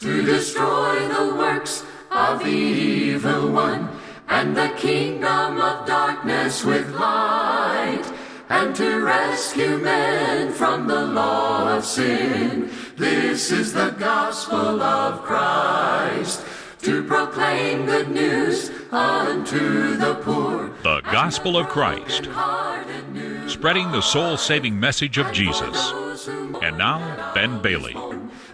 to destroy the works of the evil one and the kingdom of darkness with light and to rescue men from the law of sin. This is the gospel of Christ to proclaim good news unto the poor. The Gospel of Christ, spreading the soul saving message of Jesus. And now, Ben Bailey.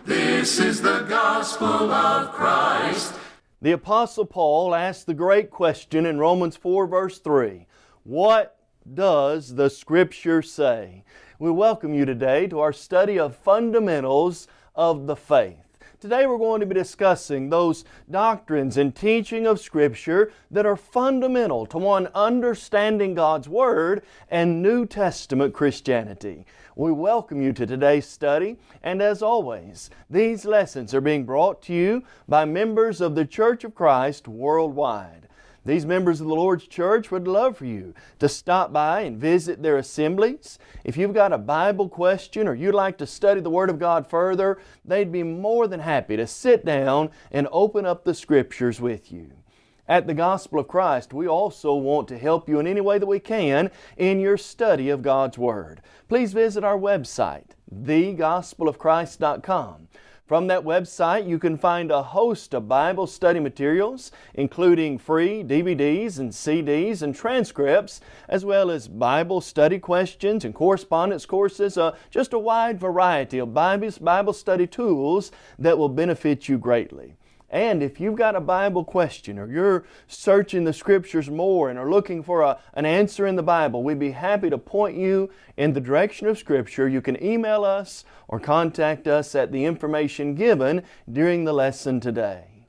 This is the gospel of Christ. The Apostle Paul asked the great question in Romans 4, verse 3 What does the Scripture say? We welcome you today to our study of fundamentals of the faith. Today we're going to be discussing those doctrines and teaching of Scripture that are fundamental to one understanding God's Word and New Testament Christianity. We welcome you to today's study, and as always, these lessons are being brought to you by members of the Church of Christ worldwide. These members of the Lord's church would love for you to stop by and visit their assemblies. If you've got a Bible question or you'd like to study the Word of God further, they'd be more than happy to sit down and open up the Scriptures with you. At the Gospel of Christ, we also want to help you in any way that we can in your study of God's Word. Please visit our website, thegospelofchrist.com. From that website, you can find a host of Bible study materials, including free DVDs and CDs and transcripts, as well as Bible study questions and correspondence courses, uh, just a wide variety of Bible study tools that will benefit you greatly. And if you've got a Bible question or you're searching the Scriptures more and are looking for a, an answer in the Bible, we'd be happy to point you in the direction of Scripture. You can email us or contact us at the information given during the lesson today.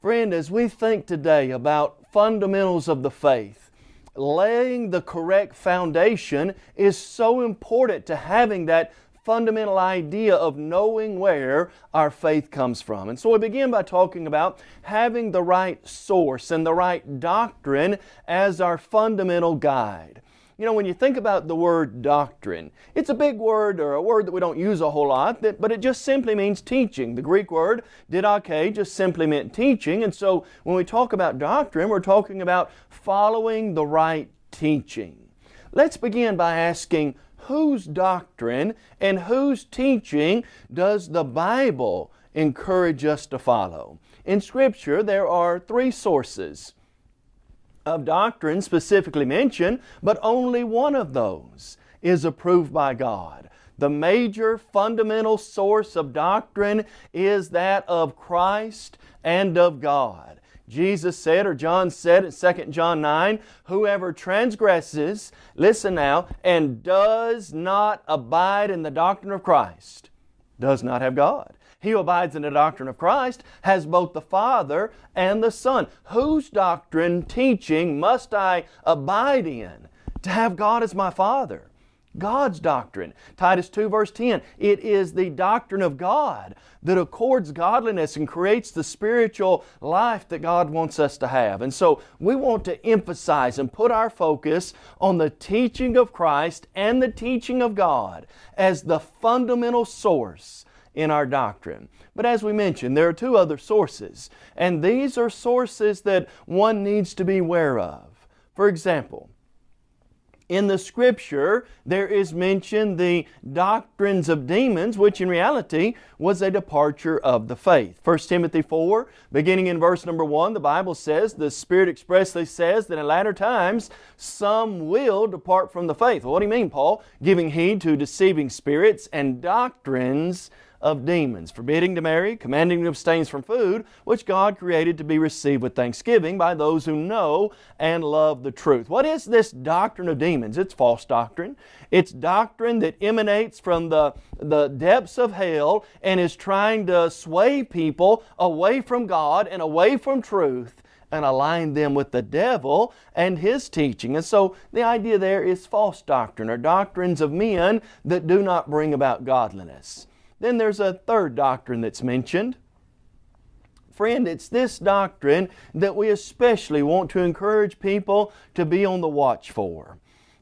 Friend, as we think today about fundamentals of the faith, laying the correct foundation is so important to having that fundamental idea of knowing where our faith comes from. And so we begin by talking about having the right source and the right doctrine as our fundamental guide. You know, when you think about the word doctrine, it's a big word or a word that we don't use a whole lot, that, but it just simply means teaching. The Greek word didache just simply meant teaching. And so when we talk about doctrine, we're talking about following the right teaching. Let's begin by asking, whose doctrine and whose teaching does the Bible encourage us to follow? In Scripture, there are three sources of doctrine specifically mentioned, but only one of those is approved by God. The major fundamental source of doctrine is that of Christ and of God. Jesus said, or John said in 2 John 9, whoever transgresses, listen now, and does not abide in the doctrine of Christ, does not have God. He who abides in the doctrine of Christ has both the Father and the Son. Whose doctrine, teaching must I abide in to have God as my Father? God's doctrine. Titus 2 verse 10, it is the doctrine of God that accords godliness and creates the spiritual life that God wants us to have. And so we want to emphasize and put our focus on the teaching of Christ and the teaching of God as the fundamental source in our doctrine. But as we mentioned, there are two other sources, and these are sources that one needs to be aware of. For example, in the Scripture, there is mentioned the doctrines of demons, which in reality was a departure of the faith. 1 Timothy 4, beginning in verse number 1, the Bible says, the Spirit expressly says that in latter times some will depart from the faith. Well, what do you mean, Paul? Giving heed to deceiving spirits and doctrines of demons, forbidding to marry, commanding to abstain from food, which God created to be received with thanksgiving by those who know and love the truth. What is this doctrine of demons? It's false doctrine. It's doctrine that emanates from the, the depths of hell and is trying to sway people away from God and away from truth and align them with the devil and his teaching. And so the idea there is false doctrine or doctrines of men that do not bring about godliness. Then there's a third doctrine that's mentioned. Friend, it's this doctrine that we especially want to encourage people to be on the watch for.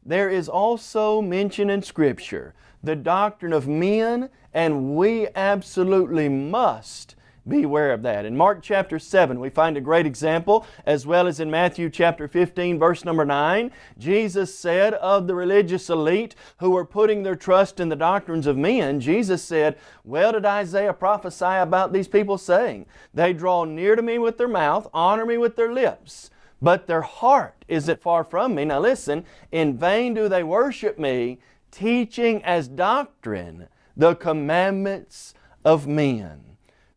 There is also mention in Scripture the doctrine of men, and we absolutely must Beware of that. In Mark chapter 7, we find a great example, as well as in Matthew chapter 15, verse number 9. Jesus said of the religious elite who were putting their trust in the doctrines of men, Jesus said, Well did Isaiah prophesy about these people, saying, They draw near to me with their mouth, honor me with their lips, but their heart is it far from me. Now listen, in vain do they worship me, teaching as doctrine the commandments of men.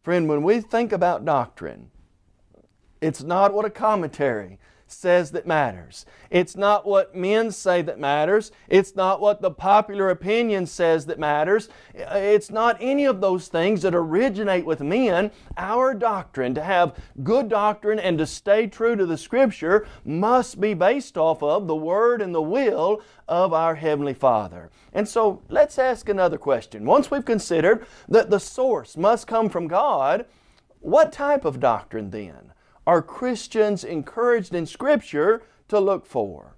Friend, when we think about doctrine, it's not what a commentary says that matters. It's not what men say that matters. It's not what the popular opinion says that matters. It's not any of those things that originate with men. Our doctrine, to have good doctrine and to stay true to the Scripture, must be based off of the Word and the will of our Heavenly Father. And so let's ask another question. Once we've considered that the source must come from God, what type of doctrine then? Are Christians encouraged in Scripture to look for?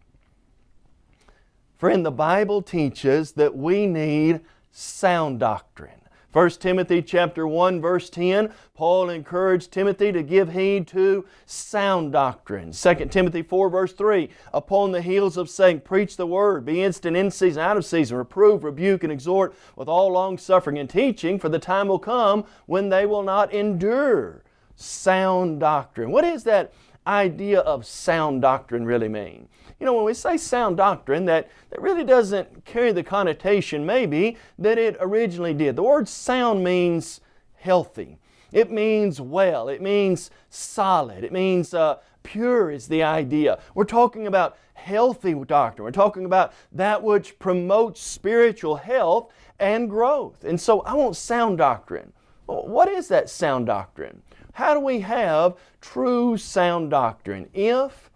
Friend, the Bible teaches that we need sound doctrine. 1 Timothy chapter 1 verse 10, Paul encouraged Timothy to give heed to sound doctrine. 2 Timothy 4 verse 3, upon the heels of saying, preach the word, be instant in season, out of season, reprove, rebuke, and exhort with all long suffering and teaching, for the time will come when they will not endure sound doctrine. What is that idea of sound doctrine really mean? You know, when we say sound doctrine, that, that really doesn't carry the connotation, maybe, that it originally did. The word sound means healthy. It means well. It means solid. It means uh, pure is the idea. We're talking about healthy doctrine. We're talking about that which promotes spiritual health and growth. And so I want sound doctrine. What is that sound doctrine? How do we have true sound doctrine? If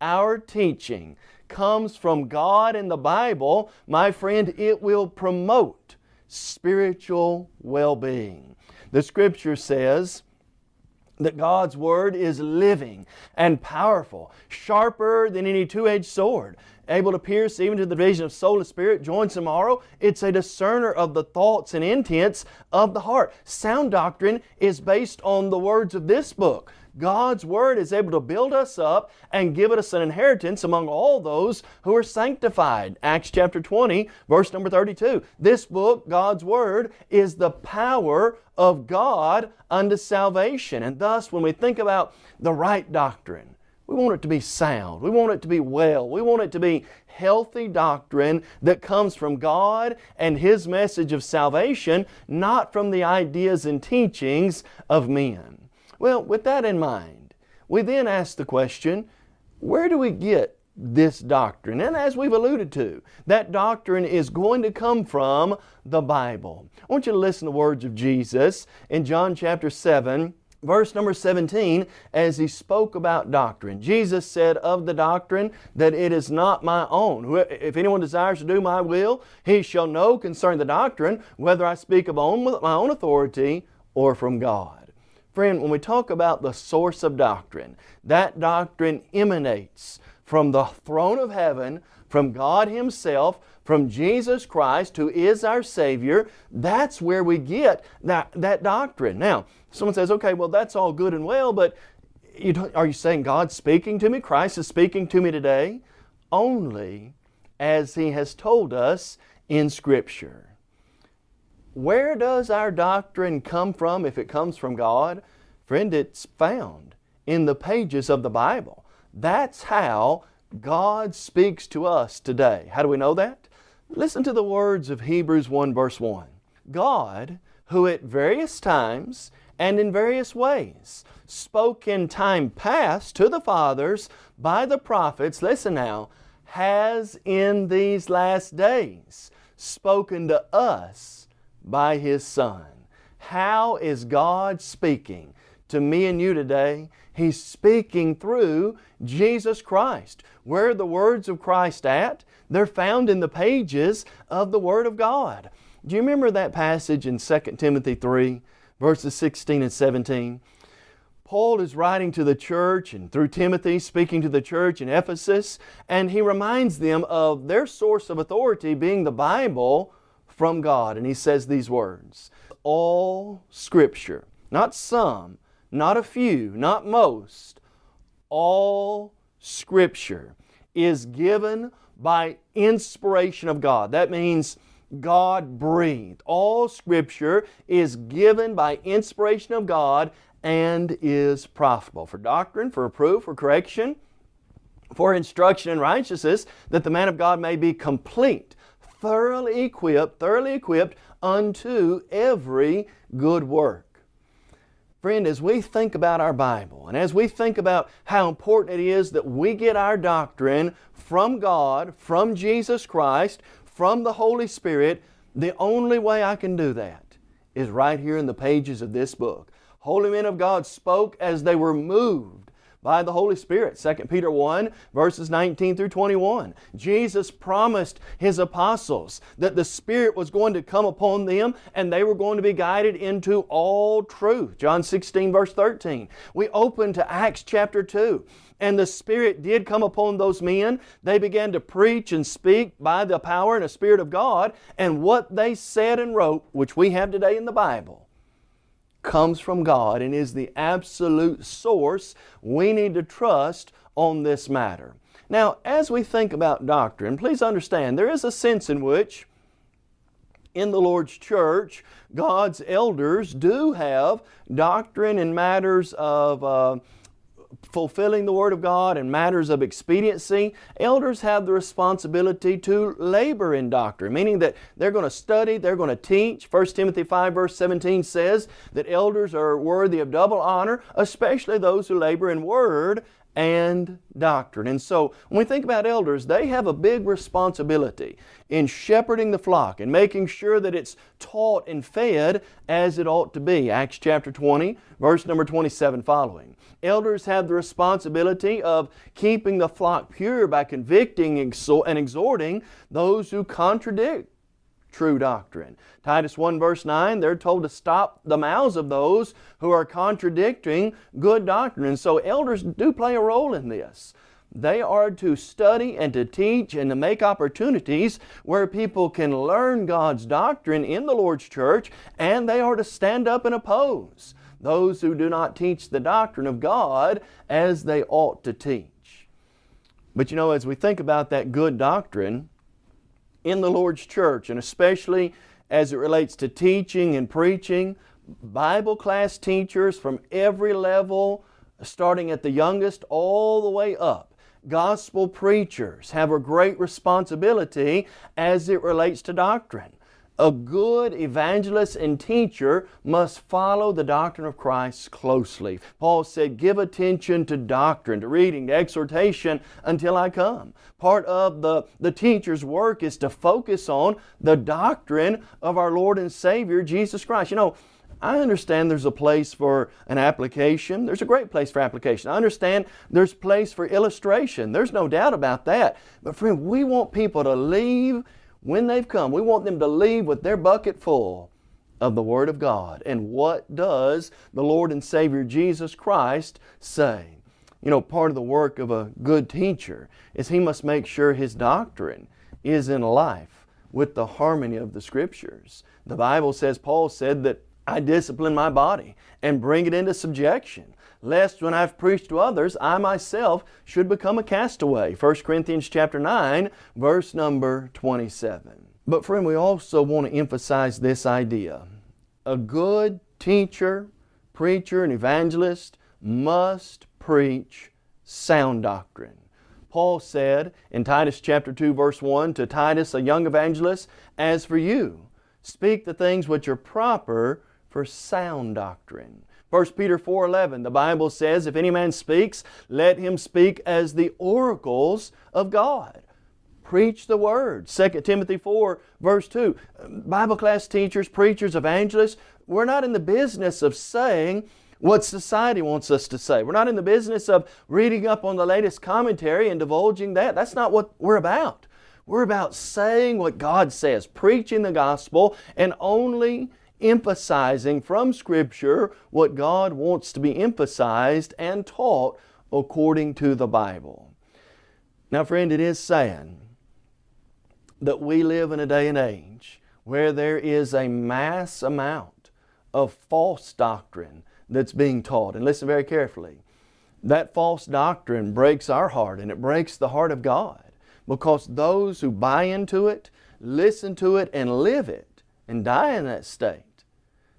our teaching comes from God and the Bible, my friend, it will promote spiritual well-being. The Scripture says, that God's Word is living and powerful, sharper than any two-edged sword, able to pierce even to the division of soul and spirit, joints and marrow. It's a discerner of the thoughts and intents of the heart. Sound doctrine is based on the words of this book. God's Word is able to build us up and give us an inheritance among all those who are sanctified. Acts chapter 20, verse number 32. This book, God's Word, is the power of God unto salvation. And thus, when we think about the right doctrine, we want it to be sound. We want it to be well. We want it to be healthy doctrine that comes from God and His message of salvation, not from the ideas and teachings of men. Well, with that in mind, we then ask the question, where do we get this doctrine? And as we've alluded to, that doctrine is going to come from the Bible. I want you to listen to the words of Jesus in John chapter 7, verse number 17, as he spoke about doctrine. Jesus said of the doctrine that it is not my own. If anyone desires to do my will, he shall know concerning the doctrine whether I speak of my own authority or from God. Friend, when we talk about the source of doctrine, that doctrine emanates from the throne of heaven, from God Himself, from Jesus Christ, who is our Savior. That's where we get that, that doctrine. Now, someone says, okay, well, that's all good and well, but you are you saying God's speaking to me? Christ is speaking to me today? Only as He has told us in Scripture. Where does our doctrine come from if it comes from God? Friend, it's found in the pages of the Bible. That's how God speaks to us today. How do we know that? Listen to the words of Hebrews 1 verse 1. God, who at various times and in various ways spoke in time past to the fathers by the prophets, listen now, has in these last days spoken to us by His Son. How is God speaking to me and you today? He's speaking through Jesus Christ. Where are the words of Christ at? They're found in the pages of the Word of God. Do you remember that passage in 2 Timothy 3, verses 16 and 17? Paul is writing to the church and through Timothy speaking to the church in Ephesus and he reminds them of their source of authority being the Bible from God, and he says these words All Scripture, not some, not a few, not most, all Scripture is given by inspiration of God. That means God breathed. All Scripture is given by inspiration of God and is profitable for doctrine, for reproof, for correction, for instruction in righteousness, that the man of God may be complete, thoroughly equipped, thoroughly equipped unto every good work. Friend, as we think about our Bible and as we think about how important it is that we get our doctrine from God, from Jesus Christ, from the Holy Spirit, the only way I can do that is right here in the pages of this book. Holy men of God spoke as they were moved by the Holy Spirit. 2 Peter 1 verses 19 through 21. Jesus promised His apostles that the Spirit was going to come upon them and they were going to be guided into all truth. John 16 verse 13. We open to Acts chapter 2 and the Spirit did come upon those men. They began to preach and speak by the power and the Spirit of God and what they said and wrote, which we have today in the Bible, comes from God and is the absolute source we need to trust on this matter. Now, as we think about doctrine, please understand there is a sense in which in the Lord's church, God's elders do have doctrine in matters of uh, fulfilling the Word of God and matters of expediency, elders have the responsibility to labor in doctrine, meaning that they're going to study, they're going to teach. 1 Timothy 5 verse 17 says that elders are worthy of double honor, especially those who labor in Word and doctrine. And so when we think about elders, they have a big responsibility in shepherding the flock and making sure that it's taught and fed as it ought to be. Acts chapter 20, verse number 27 following. Elders have the responsibility of keeping the flock pure by convicting and exhorting those who contradict true doctrine. Titus 1 verse 9, they're told to stop the mouths of those who are contradicting good doctrine. And so elders do play a role in this. They are to study and to teach and to make opportunities where people can learn God's doctrine in the Lord's church and they are to stand up and oppose those who do not teach the doctrine of God as they ought to teach. But you know, as we think about that good doctrine, in the Lord's church, and especially as it relates to teaching and preaching, Bible class teachers from every level, starting at the youngest all the way up, gospel preachers have a great responsibility as it relates to doctrine. A good evangelist and teacher must follow the doctrine of Christ closely. Paul said, give attention to doctrine, to reading, to exhortation until I come. Part of the, the teacher's work is to focus on the doctrine of our Lord and Savior, Jesus Christ. You know, I understand there's a place for an application. There's a great place for application. I understand there's place for illustration. There's no doubt about that. But friend, we want people to leave when they've come, we want them to leave with their bucket full of the Word of God. And what does the Lord and Savior Jesus Christ say? You know, part of the work of a good teacher is he must make sure his doctrine is in life with the harmony of the Scriptures. The Bible says, Paul said that I discipline my body and bring it into subjection lest when I've preached to others, I myself should become a castaway. 1 Corinthians chapter 9, verse number 27. But friend, we also want to emphasize this idea. A good teacher, preacher, and evangelist must preach sound doctrine. Paul said in Titus chapter 2 verse 1 to Titus, a young evangelist, As for you, speak the things which are proper for sound doctrine. 1 Peter 4.11, the Bible says, If any man speaks, let him speak as the oracles of God. Preach the Word. 2 Timothy 4 verse 2. Bible class teachers, preachers, evangelists, we're not in the business of saying what society wants us to say. We're not in the business of reading up on the latest commentary and divulging that. That's not what we're about. We're about saying what God says, preaching the gospel, and only emphasizing from Scripture what God wants to be emphasized and taught according to the Bible. Now friend, it is sad that we live in a day and age where there is a mass amount of false doctrine that's being taught. And listen very carefully. That false doctrine breaks our heart and it breaks the heart of God because those who buy into it, listen to it, and live it and die in that state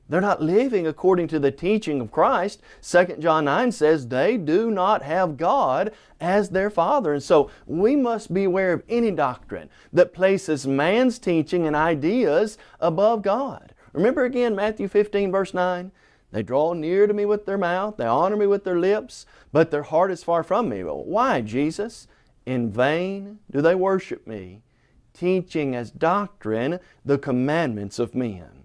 they're not living according to the teaching of Christ. 2 John 9 says they do not have God as their Father. And so we must beware of any doctrine that places man's teaching and ideas above God. Remember again Matthew 15 verse 9? They draw near to me with their mouth, they honor me with their lips, but their heart is far from me. Well, why, Jesus? In vain do they worship me, teaching as doctrine the commandments of men.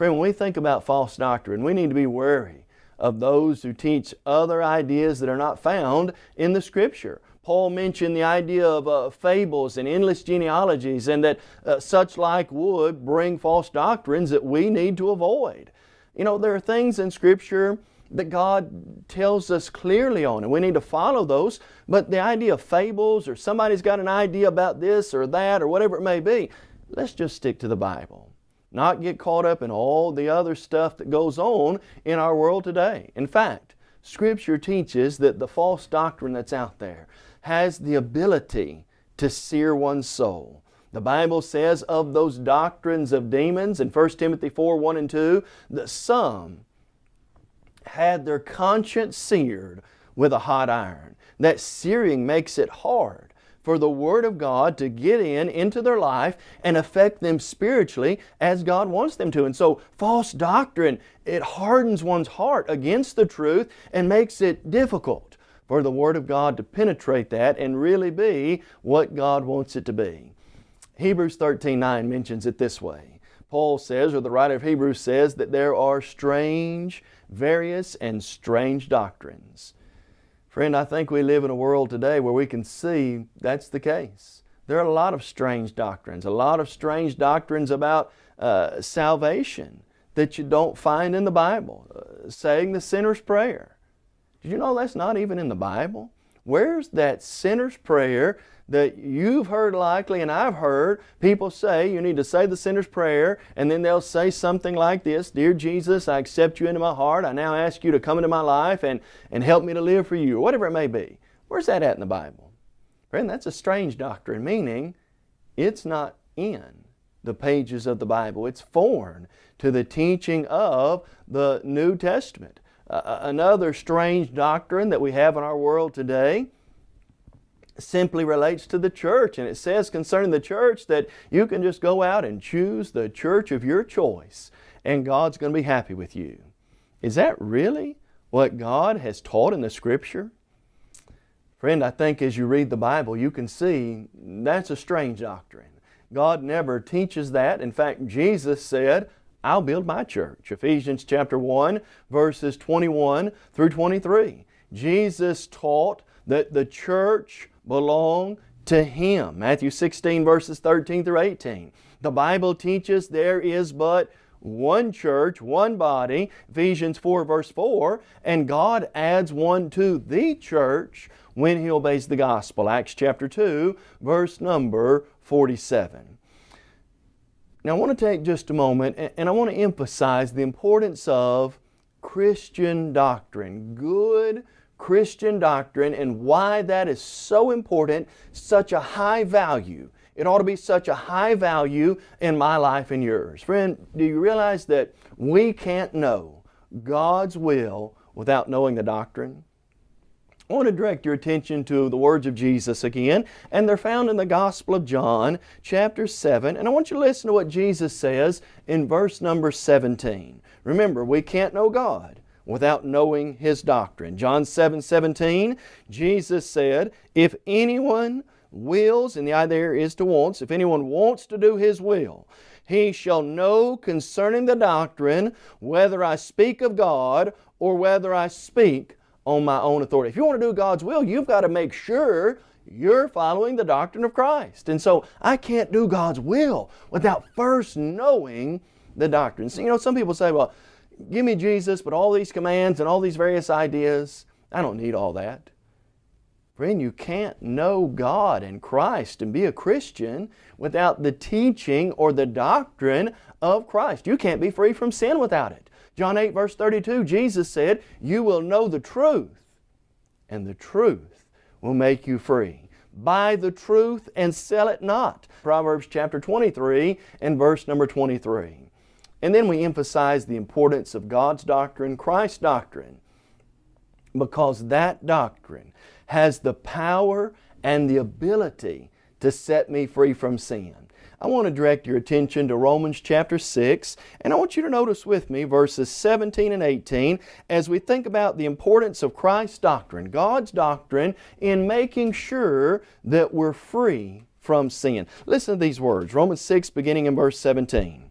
Friend, when we think about false doctrine, we need to be wary of those who teach other ideas that are not found in the Scripture. Paul mentioned the idea of uh, fables and endless genealogies and that uh, such like would bring false doctrines that we need to avoid. You know, there are things in Scripture that God tells us clearly on and we need to follow those, but the idea of fables or somebody's got an idea about this or that or whatever it may be, let's just stick to the Bible not get caught up in all the other stuff that goes on in our world today. In fact, Scripture teaches that the false doctrine that's out there has the ability to sear one's soul. The Bible says of those doctrines of demons in 1 Timothy 4, 1 and 2, that some had their conscience seared with a hot iron. That searing makes it hard for the Word of God to get in into their life and affect them spiritually as God wants them to. And so false doctrine, it hardens one's heart against the truth and makes it difficult for the Word of God to penetrate that and really be what God wants it to be. Hebrews 13, 9 mentions it this way. Paul says, or the writer of Hebrews says, that there are strange, various, and strange doctrines Friend, I think we live in a world today where we can see that's the case. There are a lot of strange doctrines, a lot of strange doctrines about uh, salvation that you don't find in the Bible. Uh, saying the sinner's prayer. Did you know that's not even in the Bible? Where's that sinner's prayer that you've heard likely and I've heard people say you need to say the sinner's prayer and then they'll say something like this, Dear Jesus, I accept you into my heart. I now ask you to come into my life and, and help me to live for you, or whatever it may be. Where's that at in the Bible? Friend, that's a strange doctrine, meaning it's not in the pages of the Bible. It's foreign to the teaching of the New Testament. Uh, another strange doctrine that we have in our world today simply relates to the church. And it says concerning the church that you can just go out and choose the church of your choice and God's going to be happy with you. Is that really what God has taught in the Scripture? Friend, I think as you read the Bible, you can see that's a strange doctrine. God never teaches that. In fact, Jesus said, I'll build my church. Ephesians chapter 1, verses 21 through 23. Jesus taught that the church belong to Him. Matthew 16 verses 13 through 18. The Bible teaches there is but one church, one body, Ephesians 4 verse 4, and God adds one to the church when He obeys the gospel. Acts chapter 2 verse number 47. Now I want to take just a moment and I want to emphasize the importance of Christian doctrine, good Christian doctrine and why that is so important, such a high value. It ought to be such a high value in my life and yours. Friend, do you realize that we can't know God's will without knowing the doctrine? I want to direct your attention to the words of Jesus again, and they're found in the Gospel of John, chapter 7, and I want you to listen to what Jesus says in verse number 17. Remember, we can't know God without knowing His doctrine. John 7, 17, Jesus said, If anyone wills, and the idea is to wants, if anyone wants to do His will, he shall know concerning the doctrine whether I speak of God or whether I speak on my own authority. If you want to do God's will, you've got to make sure you're following the doctrine of Christ. And so I can't do God's will without first knowing the doctrine. So, you know, some people say, well, give me Jesus, but all these commands and all these various ideas, I don't need all that. Friend, you can't know God and Christ and be a Christian without the teaching or the doctrine of Christ. You can't be free from sin without it. John 8 verse 32, Jesus said, You will know the truth, and the truth will make you free. Buy the truth and sell it not. Proverbs chapter 23 and verse number 23. And then we emphasize the importance of God's doctrine, Christ's doctrine, because that doctrine has the power and the ability to set me free from sin. I want to direct your attention to Romans chapter 6, and I want you to notice with me verses 17 and 18 as we think about the importance of Christ's doctrine, God's doctrine, in making sure that we're free from sin. Listen to these words, Romans 6 beginning in verse 17.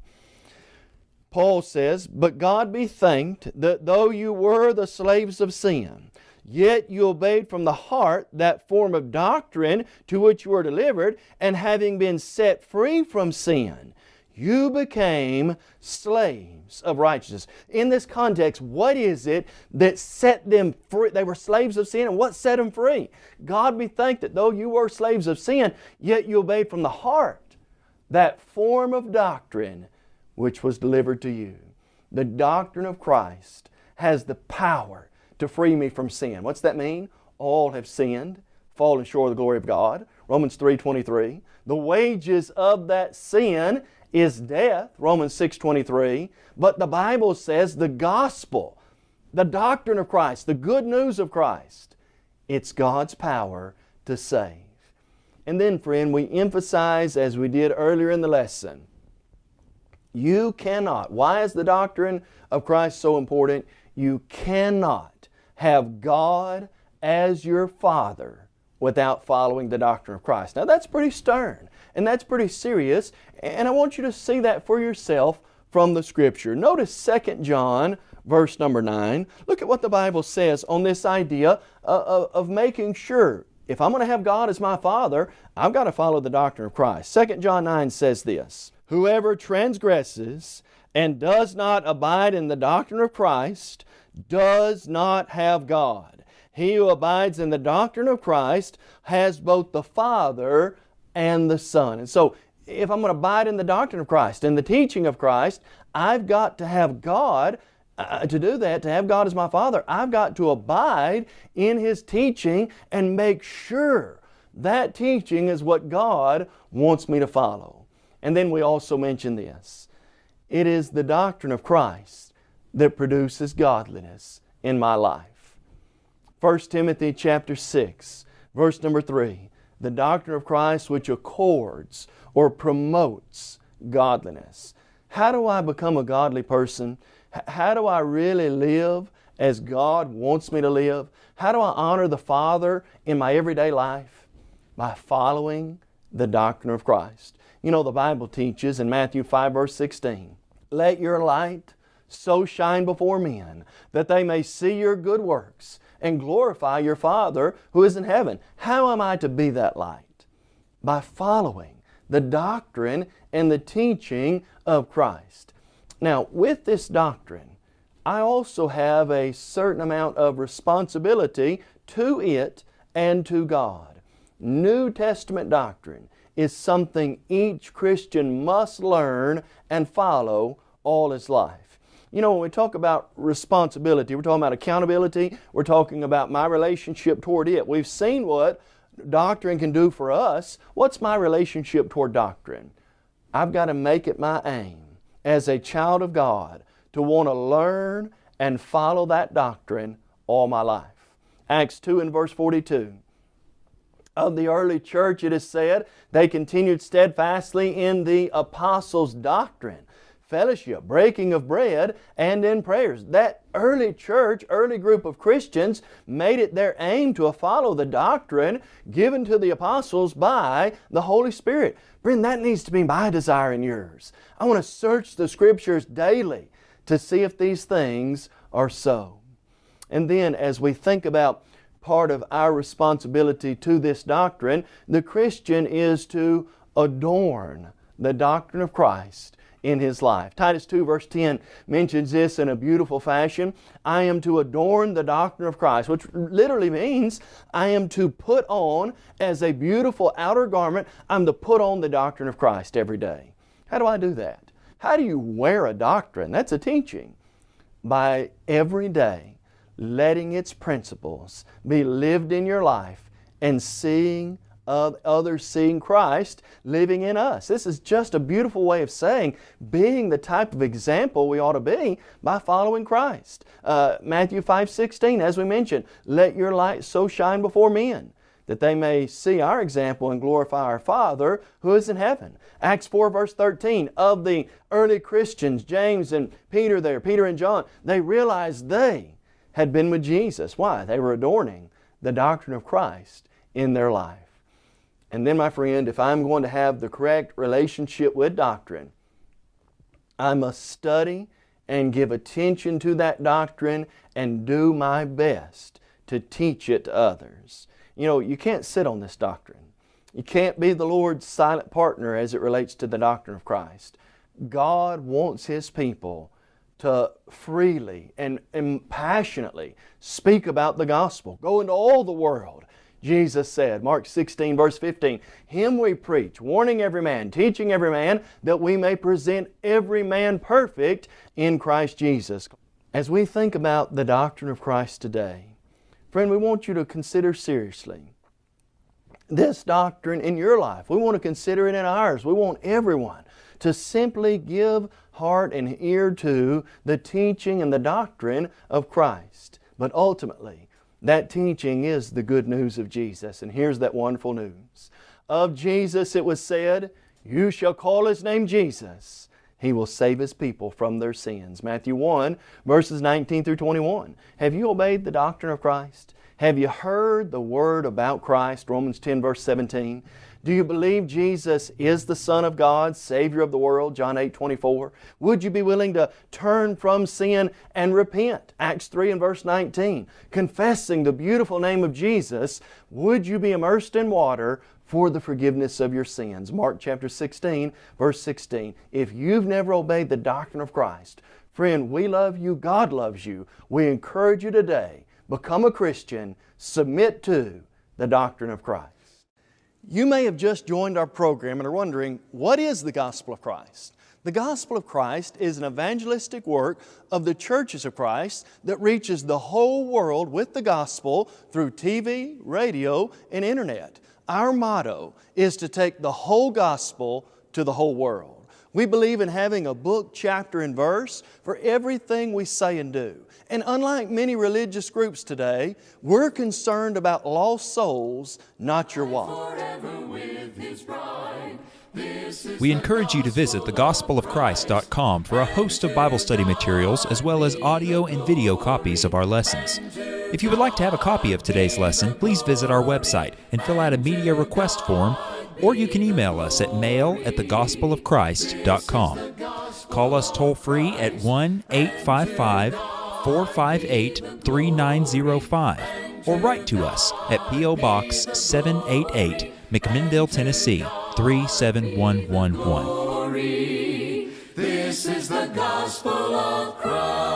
Paul says, But God be thanked that though you were the slaves of sin, yet you obeyed from the heart that form of doctrine to which you were delivered, and having been set free from sin, you became slaves of righteousness. In this context, what is it that set them free? They were slaves of sin, and what set them free? God be thanked that though you were slaves of sin, yet you obeyed from the heart that form of doctrine which was delivered to you. The doctrine of Christ has the power to free me from sin. What's that mean? All have sinned, fallen short of the glory of God. Romans 3.23. The wages of that sin is death, Romans 6.23. But the Bible says the gospel, the doctrine of Christ, the good news of Christ, it's God's power to save. And then, friend, we emphasize, as we did earlier in the lesson, you cannot. Why is the doctrine of Christ so important? You cannot have God as your Father without following the doctrine of Christ. Now that's pretty stern and that's pretty serious and I want you to see that for yourself from the Scripture. Notice 2 John verse number 9. Look at what the Bible says on this idea of, of making sure if I'm going to have God as my Father, I've got to follow the doctrine of Christ. 2 John 9 says this, Whoever transgresses and does not abide in the doctrine of Christ does not have God. He who abides in the doctrine of Christ has both the Father and the Son. And so, if I'm going to abide in the doctrine of Christ and the teaching of Christ, I've got to have God. Uh, to do that, to have God as my Father, I've got to abide in His teaching and make sure that teaching is what God wants me to follow. And then we also mention this. It is the doctrine of Christ that produces godliness in my life. 1 Timothy chapter 6, verse number 3. The doctrine of Christ which accords or promotes godliness. How do I become a godly person? How do I really live as God wants me to live? How do I honor the Father in my everyday life? By following the doctrine of Christ. You know, the Bible teaches in Matthew 5 verse 16, Let your light so shine before men that they may see your good works and glorify your Father who is in heaven. How am I to be that light? By following the doctrine and the teaching of Christ. Now, with this doctrine, I also have a certain amount of responsibility to it and to God. New Testament doctrine is something each Christian must learn and follow all his life. You know, when we talk about responsibility, we're talking about accountability, we're talking about my relationship toward it. We've seen what doctrine can do for us. What's my relationship toward doctrine? I've got to make it my aim as a child of God to want to learn and follow that doctrine all my life. Acts 2 and verse 42 of the early church, it is said, they continued steadfastly in the apostles' doctrine, fellowship, breaking of bread, and in prayers. That early church, early group of Christians made it their aim to follow the doctrine given to the apostles by the Holy Spirit. Friend, that needs to be my desire and yours. I want to search the Scriptures daily to see if these things are so. And then as we think about part of our responsibility to this doctrine, the Christian is to adorn the doctrine of Christ in his life. Titus 2 verse 10 mentions this in a beautiful fashion. I am to adorn the doctrine of Christ, which literally means I am to put on as a beautiful outer garment, I'm to put on the doctrine of Christ every day. How do I do that? How do you wear a doctrine? That's a teaching. By every day letting its principles be lived in your life and seeing others seeing Christ living in us. This is just a beautiful way of saying being the type of example we ought to be by following Christ. Uh, Matthew 5, 16, as we mentioned, let your light so shine before men that they may see our example and glorify our Father who is in heaven. Acts 4 verse 13, of the early Christians, James and Peter there, Peter and John, they realized they had been with Jesus. Why? They were adorning the doctrine of Christ in their life. And then, my friend, if I'm going to have the correct relationship with doctrine, I must study and give attention to that doctrine and do my best to teach it to others. You know, you can't sit on this doctrine. You can't be the Lord's silent partner as it relates to the doctrine of Christ. God wants His people to freely and, and passionately speak about the gospel. Go into all the world Jesus said, Mark 16 verse 15, Him we preach, warning every man, teaching every man, that we may present every man perfect in Christ Jesus. As we think about the doctrine of Christ today, friend, we want you to consider seriously this doctrine in your life. We want to consider it in ours. We want everyone to simply give heart and ear to the teaching and the doctrine of Christ. But ultimately, that teaching is the good news of Jesus. And here's that wonderful news. Of Jesus it was said, You shall call His name Jesus. He will save His people from their sins. Matthew 1, verses 19 through 21. Have you obeyed the doctrine of Christ? Have you heard the Word about Christ? Romans 10, verse 17. Do you believe Jesus is the Son of God, Savior of the world? John 8, 24. Would you be willing to turn from sin and repent? Acts 3 and verse 19. Confessing the beautiful name of Jesus, would you be immersed in water for the forgiveness of your sins? Mark chapter 16, verse 16. If you've never obeyed the doctrine of Christ, friend, we love you, God loves you. We encourage you today, become a Christian, submit to the doctrine of Christ. You may have just joined our program and are wondering, what is the Gospel of Christ? The Gospel of Christ is an evangelistic work of the churches of Christ that reaches the whole world with the Gospel through TV, radio, and Internet. Our motto is to take the whole Gospel to the whole world. We believe in having a book, chapter, and verse for everything we say and do. And unlike many religious groups today, we're concerned about lost souls, not your wallet. We encourage you to visit thegospelofchrist.com for a host of Bible study materials as well as audio and video copies of our lessons. If you would like to have a copy of today's lesson, please visit our website and fill out a media request form, or you can email us at mail at thegospelofchrist.com. Call us toll free at 1 855 458 3905 or write to us at P.O. Box 788, McMinnville, Tennessee 37111. This is the gospel of Christ.